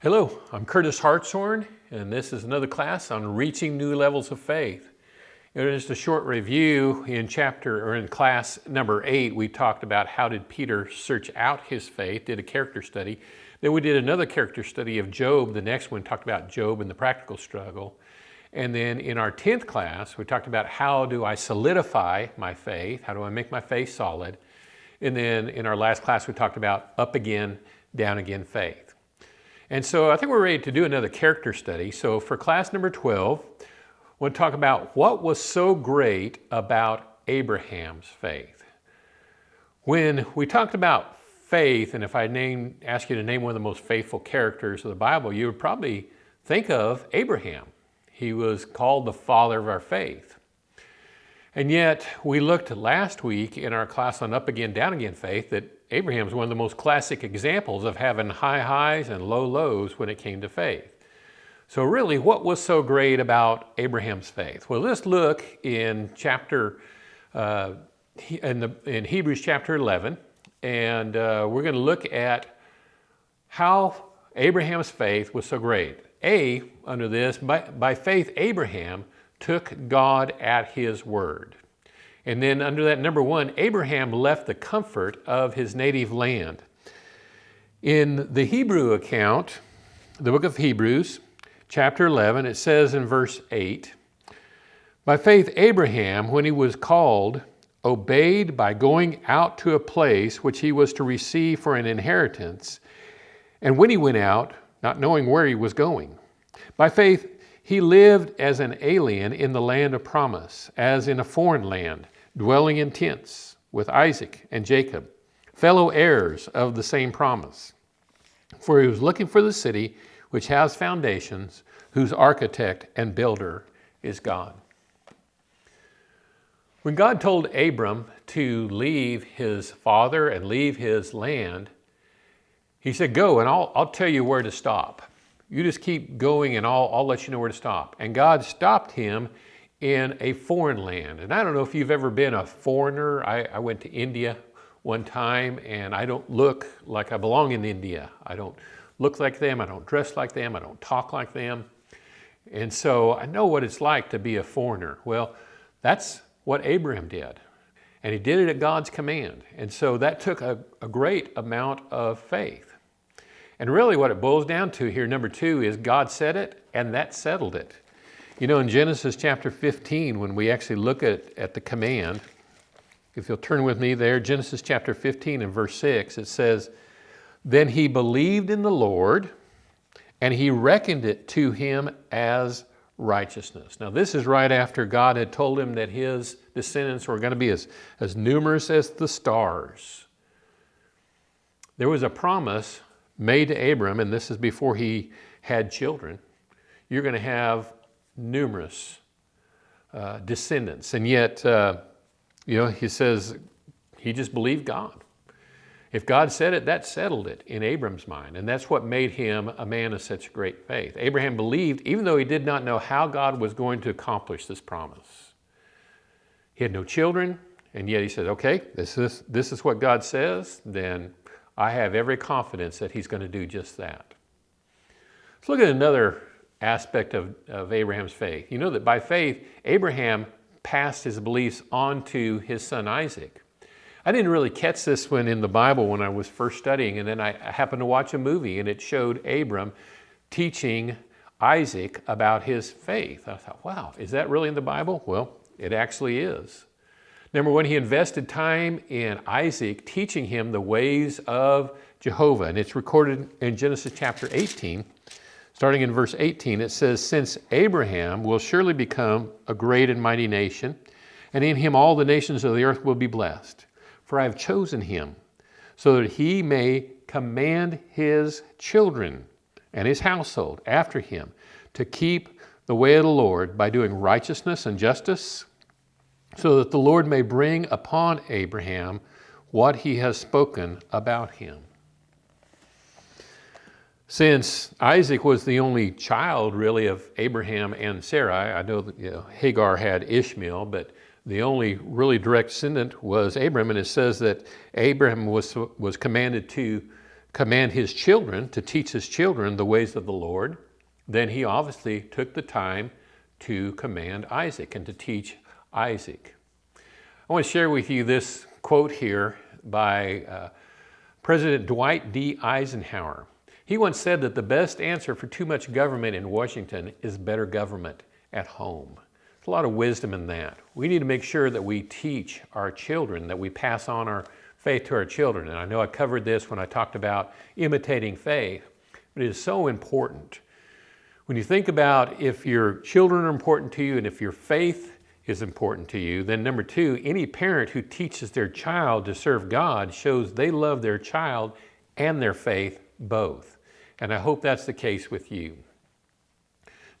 Hello, I'm Curtis Hartshorn, and this is another class on reaching new levels of faith. Just a short review in chapter or in class number eight, we talked about how did Peter search out his faith, did a character study. Then we did another character study of Job. The next one talked about Job and the practical struggle. And then in our 10th class, we talked about how do I solidify my faith? How do I make my faith solid? And then in our last class, we talked about up again, down again faith. And so I think we're ready to do another character study. So for class number 12, we'll talk about what was so great about Abraham's faith. When we talked about faith, and if I name, ask you to name one of the most faithful characters of the Bible, you would probably think of Abraham. He was called the father of our faith. And yet, we looked last week in our class on Up Again, Down Again faith that Abraham's one of the most classic examples of having high highs and low lows when it came to faith. So really, what was so great about Abraham's faith? Well, let's look in chapter, uh, in, the, in Hebrews chapter 11, and uh, we're going to look at how Abraham's faith was so great. A, under this, by, by faith, Abraham took God at his word. And then under that number one, Abraham left the comfort of his native land. In the Hebrew account, the book of Hebrews, chapter 11, it says in verse 8, By faith Abraham, when he was called, obeyed by going out to a place which he was to receive for an inheritance, and when he went out, not knowing where he was going. By faith he lived as an alien in the land of promise, as in a foreign land, dwelling in tents with Isaac and Jacob, fellow heirs of the same promise. For he was looking for the city which has foundations, whose architect and builder is God. When God told Abram to leave his father and leave his land, he said, Go and I'll, I'll tell you where to stop. You just keep going and I'll, I'll let you know where to stop. And God stopped him in a foreign land. And I don't know if you've ever been a foreigner. I, I, went to India one time and I don't look like I belong in India. I don't look like them, I don't dress like them, I don't talk like them. And so I know what it's like to be a foreigner. Well, that's what Abraham did. And he did it at God's command. And so that took a, a great amount of faith. And really what it boils down to here, number two, is God said it and that settled it. You know, in Genesis chapter 15, when we actually look at, at the command, if you'll turn with me there, Genesis chapter 15 and verse 6, it says, Then he believed in the Lord, and he reckoned it to him as righteousness. Now, this is right after God had told him that his descendants were going to be as, as numerous as the stars. There was a promise made to Abram, and this is before he had children. You're going to have numerous uh, descendants. And yet, uh, you know, he says he just believed God. If God said it, that settled it in Abram's mind. And that's what made him a man of such great faith. Abraham believed, even though he did not know how God was going to accomplish this promise. He had no children, and yet he said, okay, this is, this is what God says, then I have every confidence that he's going to do just that. Let's look at another aspect of, of Abraham's faith. You know that by faith, Abraham passed his beliefs on to his son Isaac. I didn't really catch this one in the Bible when I was first studying, and then I happened to watch a movie and it showed Abram teaching Isaac about his faith. I thought, wow, is that really in the Bible? Well, it actually is. Number one, he invested time in Isaac teaching him the ways of Jehovah, and it's recorded in Genesis chapter 18. Starting in verse 18, it says, Since Abraham will surely become a great and mighty nation, and in him all the nations of the earth will be blessed. For I have chosen him, so that he may command his children and his household after him to keep the way of the Lord by doing righteousness and justice, so that the Lord may bring upon Abraham what he has spoken about him. Since Isaac was the only child really of Abraham and Sarai, I know that you know, Hagar had Ishmael, but the only really direct descendant was Abraham, and it says that Abraham was, was commanded to command his children to teach his children the ways of the Lord, then he obviously took the time to command Isaac and to teach Isaac. I want to share with you this quote here by uh, President Dwight D. Eisenhower. He once said that the best answer for too much government in Washington is better government at home. There's a lot of wisdom in that. We need to make sure that we teach our children, that we pass on our faith to our children. And I know I covered this when I talked about imitating faith, but it is so important. When you think about if your children are important to you and if your faith is important to you. Then number two, any parent who teaches their child to serve God shows they love their child and their faith both. And I hope that's the case with you.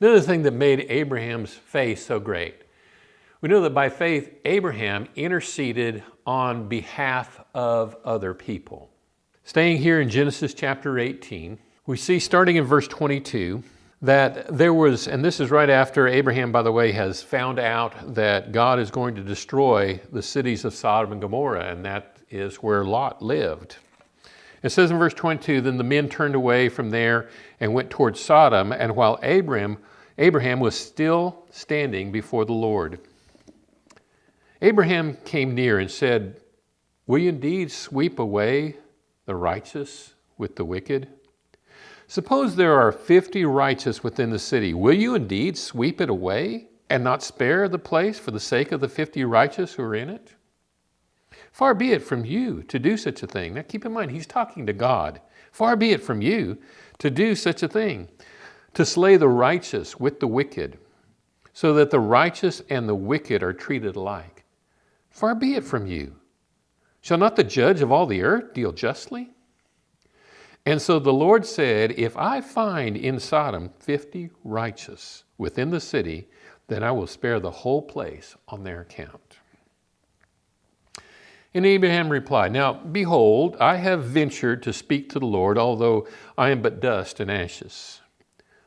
Another thing that made Abraham's faith so great, we know that by faith, Abraham interceded on behalf of other people. Staying here in Genesis chapter 18, we see starting in verse 22, that there was, and this is right after Abraham, by the way, has found out that God is going to destroy the cities of Sodom and Gomorrah, and that is where Lot lived. It says in verse 22, then the men turned away from there and went towards Sodom, and while Abraham, Abraham was still standing before the Lord. Abraham came near and said, Will you indeed sweep away the righteous with the wicked? Suppose there are 50 righteous within the city. Will you indeed sweep it away and not spare the place for the sake of the 50 righteous who are in it? Far be it from you to do such a thing. Now keep in mind, he's talking to God. Far be it from you to do such a thing, to slay the righteous with the wicked, so that the righteous and the wicked are treated alike. Far be it from you. Shall not the judge of all the earth deal justly? And so the Lord said, If I find in Sodom 50 righteous within the city, then I will spare the whole place on their account. And Abraham replied, Now behold, I have ventured to speak to the Lord, although I am but dust and ashes.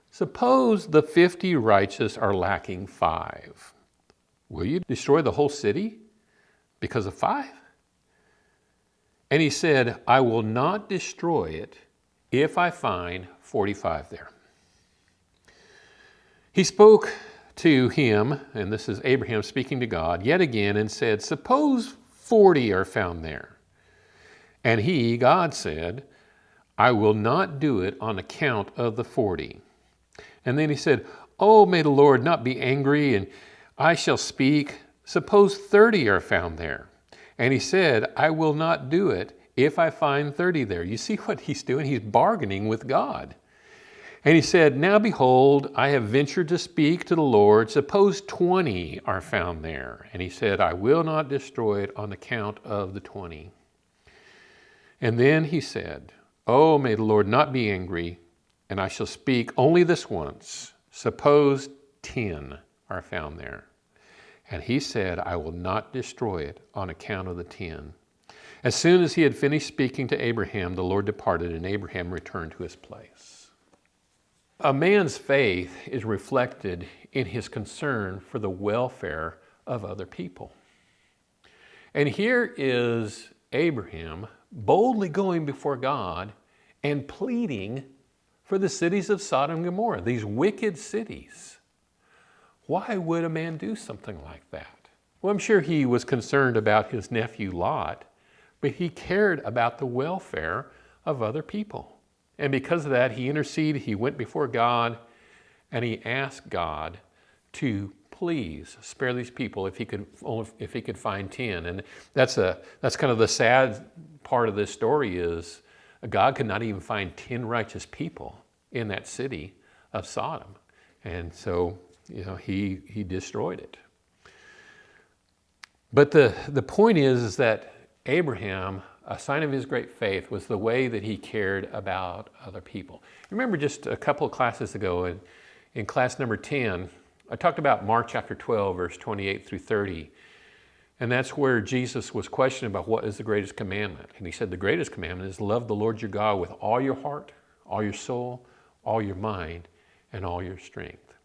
Suppose the 50 righteous are lacking five. Will you destroy the whole city because of five? And he said, I will not destroy it if I find 45 there. He spoke to him, and this is Abraham speaking to God, yet again and said, Suppose 40 are found there. And he, God, said, I will not do it on account of the 40. And then he said, Oh, may the Lord not be angry, and I shall speak. Suppose 30 are found there. And he said, I will not do it if I find 30 there. You see what he's doing? He's bargaining with God. And he said, Now behold, I have ventured to speak to the Lord. Suppose 20 are found there. And he said, I will not destroy it on account of the 20. And then he said, Oh, may the Lord not be angry, and I shall speak only this once. Suppose 10 are found there. And he said, I will not destroy it on account of the 10. As soon as he had finished speaking to Abraham, the Lord departed, and Abraham returned to his place. A man's faith is reflected in his concern for the welfare of other people. And here is Abraham boldly going before God and pleading for the cities of Sodom and Gomorrah, these wicked cities. Why would a man do something like that? Well, I'm sure he was concerned about his nephew Lot, but he cared about the welfare of other people. And because of that, he interceded, he went before God, and he asked God to please spare these people if he could if he could find 10 and that's a that's kind of the sad part of this story is god could not even find 10 righteous people in that city of sodom. And so you know he he destroyed it. But the the point is is that Abraham, a sign of his great faith was the way that he cared about other people. Remember just a couple of classes ago in, in class number 10, I talked about Mark chapter 12, verse 28 through 30. And that's where Jesus was questioned about what is the greatest commandment. And he said the greatest commandment is love the Lord your God with all your heart, all your soul, all your mind, and all your strength.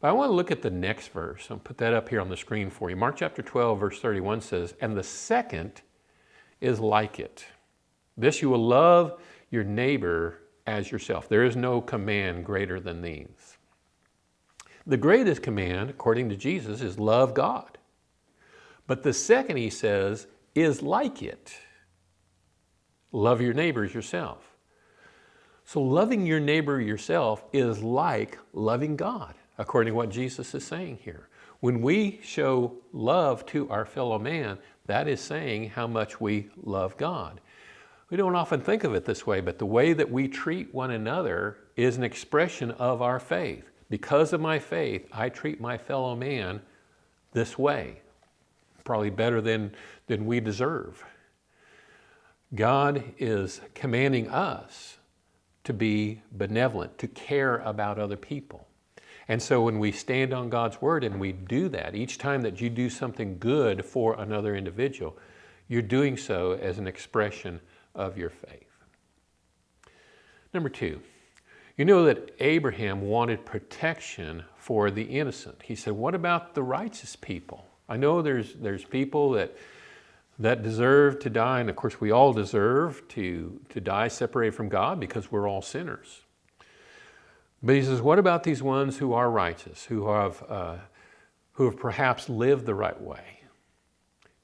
But I want to look at the next verse. I'll put that up here on the screen for you. Mark chapter 12, verse 31 says, And the second is like it. This you will love your neighbor as yourself. There is no command greater than these. The greatest command, according to Jesus, is love God. But the second, he says, is like it. Love your neighbors yourself. So loving your neighbor yourself is like loving God, according to what Jesus is saying here. When we show love to our fellow man, that is saying how much we love God. We don't often think of it this way, but the way that we treat one another is an expression of our faith. Because of my faith, I treat my fellow man this way, probably better than, than we deserve. God is commanding us to be benevolent, to care about other people. And so when we stand on God's word and we do that, each time that you do something good for another individual, you're doing so as an expression of your faith. Number two, you know that Abraham wanted protection for the innocent. He said, what about the righteous people? I know there's, there's people that, that deserve to die, and of course we all deserve to, to die separated from God because we're all sinners. But he says, what about these ones who are righteous, who have, uh, who have perhaps lived the right way?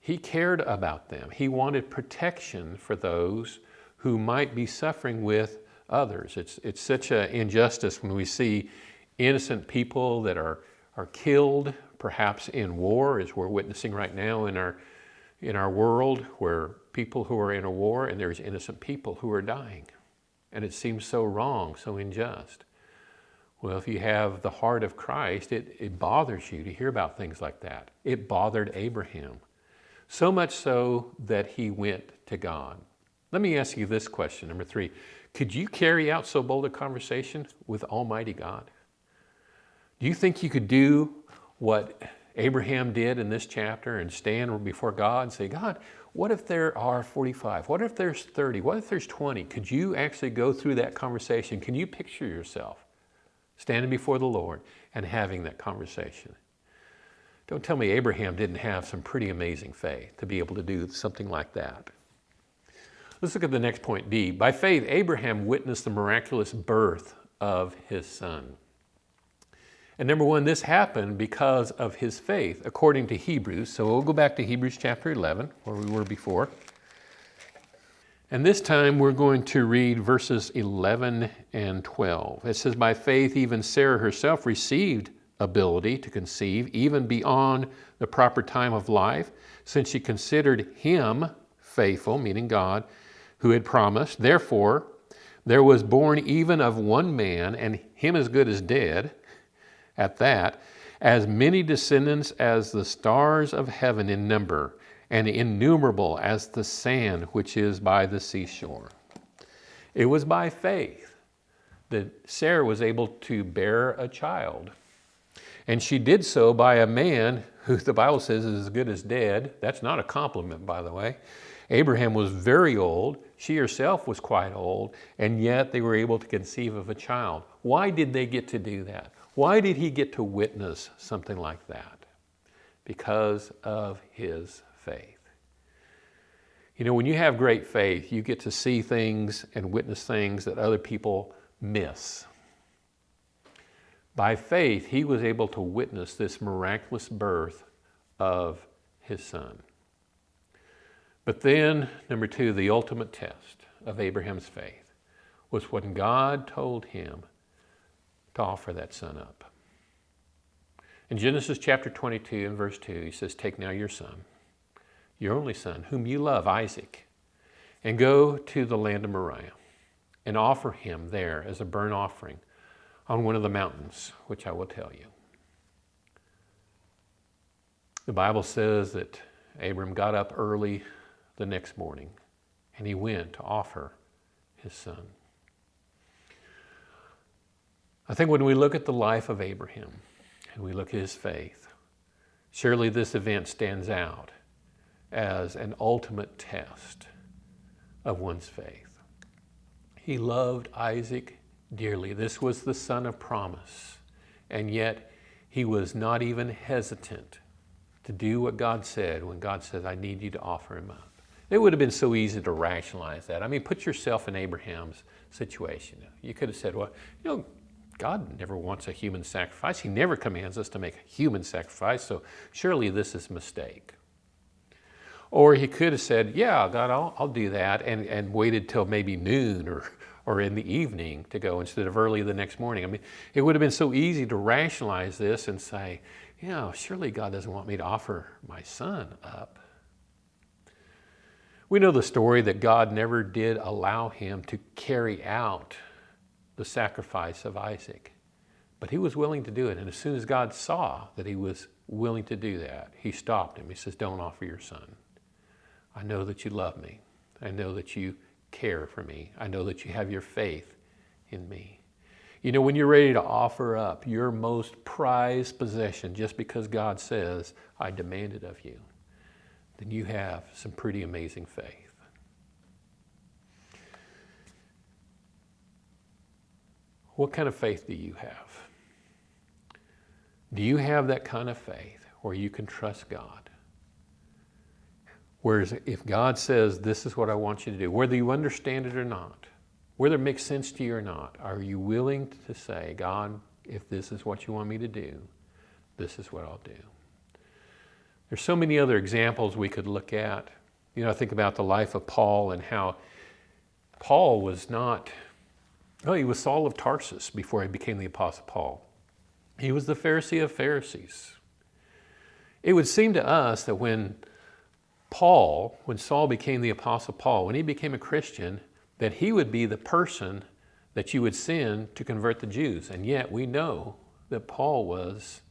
He cared about them. He wanted protection for those who might be suffering with others. It's, it's such an injustice when we see innocent people that are, are killed, perhaps in war, as we're witnessing right now in our, in our world, where people who are in a war and there's innocent people who are dying. And it seems so wrong, so unjust. Well, if you have the heart of Christ, it, it bothers you to hear about things like that. It bothered Abraham. So much so that he went to God. Let me ask you this question, number three. Could you carry out so bold a conversation with Almighty God? Do you think you could do what Abraham did in this chapter and stand before God and say, God, what if there are 45? What if there's 30? What if there's 20? Could you actually go through that conversation? Can you picture yourself standing before the Lord and having that conversation? Don't tell me Abraham didn't have some pretty amazing faith to be able to do something like that. Let's look at the next point, D. By faith, Abraham witnessed the miraculous birth of his son. And number one, this happened because of his faith, according to Hebrews. So we'll go back to Hebrews chapter 11, where we were before. And this time we're going to read verses 11 and 12. It says, By faith, even Sarah herself received ability to conceive, even beyond the proper time of life, since she considered him faithful, meaning God, who had promised. Therefore, there was born even of one man, and him as good as dead, at that, as many descendants as the stars of heaven in number, and innumerable as the sand which is by the seashore. It was by faith that Sarah was able to bear a child and she did so by a man who the Bible says is as good as dead. That's not a compliment, by the way. Abraham was very old. She herself was quite old, and yet they were able to conceive of a child. Why did they get to do that? Why did he get to witness something like that? Because of his faith. You know, when you have great faith, you get to see things and witness things that other people miss. By faith, he was able to witness this miraculous birth of his son. But then, number two, the ultimate test of Abraham's faith was when God told him to offer that son up. In Genesis chapter 22 and verse 2, he says, Take now your son, your only son, whom you love, Isaac, and go to the land of Moriah and offer him there as a burnt offering on one of the mountains, which I will tell you. The Bible says that Abram got up early the next morning and he went to offer his son. I think when we look at the life of Abraham and we look at his faith, surely this event stands out as an ultimate test of one's faith. He loved Isaac dearly. This was the son of promise. And yet he was not even hesitant to do what God said when God said, I need you to offer him up. It would have been so easy to rationalize that. I mean, put yourself in Abraham's situation. You could have said, well, you know, God never wants a human sacrifice. He never commands us to make a human sacrifice, so surely this is a mistake. Or he could have said, yeah, God, I'll, I'll do that, and, and waited till maybe noon or, or in the evening to go instead of early the next morning. I mean, it would have been so easy to rationalize this and say, yeah, surely God doesn't want me to offer my son up. We know the story that God never did allow him to carry out the sacrifice of Isaac, but he was willing to do it. And as soon as God saw that he was willing to do that, he stopped him. He says, Don't offer your son. I know that you love me. I know that you care for me. I know that you have your faith in me. You know, when you're ready to offer up your most prized possession just because God says, I demand it of you, then you have some pretty amazing faith. What kind of faith do you have? Do you have that kind of faith where you can trust God? Whereas if God says, this is what I want you to do, whether you understand it or not, whether it makes sense to you or not, are you willing to say, God, if this is what you want me to do, this is what I'll do? There's so many other examples we could look at. You know, I think about the life of Paul and how Paul was not, oh, he was Saul of Tarsus before he became the Apostle Paul. He was the Pharisee of Pharisees. It would seem to us that when Paul, when Saul became the Apostle Paul, when he became a Christian, that he would be the person that you would send to convert the Jews. And yet we know that Paul was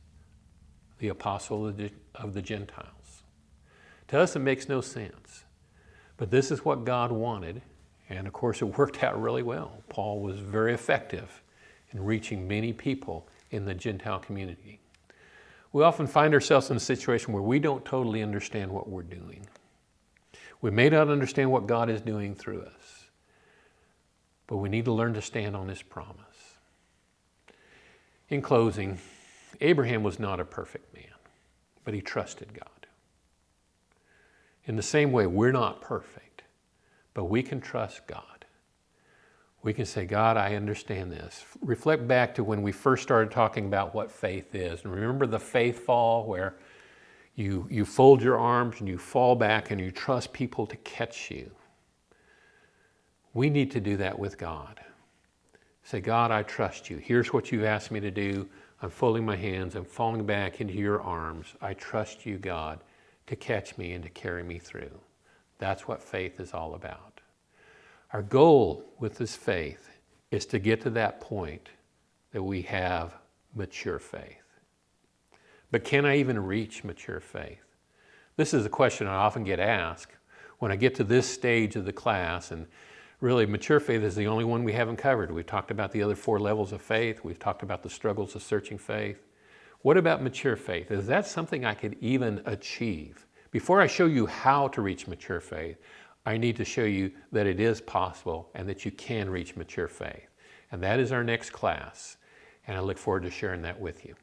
the apostle of the Gentiles. To us, it makes no sense. But this is what God wanted, and of course, it worked out really well. Paul was very effective in reaching many people in the Gentile community. We often find ourselves in a situation where we don't totally understand what we're doing. We may not understand what God is doing through us, but we need to learn to stand on His promise. In closing, Abraham was not a perfect man but he trusted God. In the same way, we're not perfect, but we can trust God. We can say, God, I understand this. Reflect back to when we first started talking about what faith is. And remember the faith fall where you, you fold your arms and you fall back and you trust people to catch you. We need to do that with God. Say, God, I trust you. Here's what you've asked me to do. I'm folding my hands. I'm falling back into your arms. I trust you, God, to catch me and to carry me through. That's what faith is all about. Our goal with this faith is to get to that point that we have mature faith. But can I even reach mature faith? This is a question I often get asked when I get to this stage of the class and really mature faith is the only one we haven't covered. We've talked about the other four levels of faith. We've talked about the struggles of searching faith. What about mature faith? Is that something I could even achieve? Before I show you how to reach mature faith, I need to show you that it is possible and that you can reach mature faith. And that is our next class. And I look forward to sharing that with you.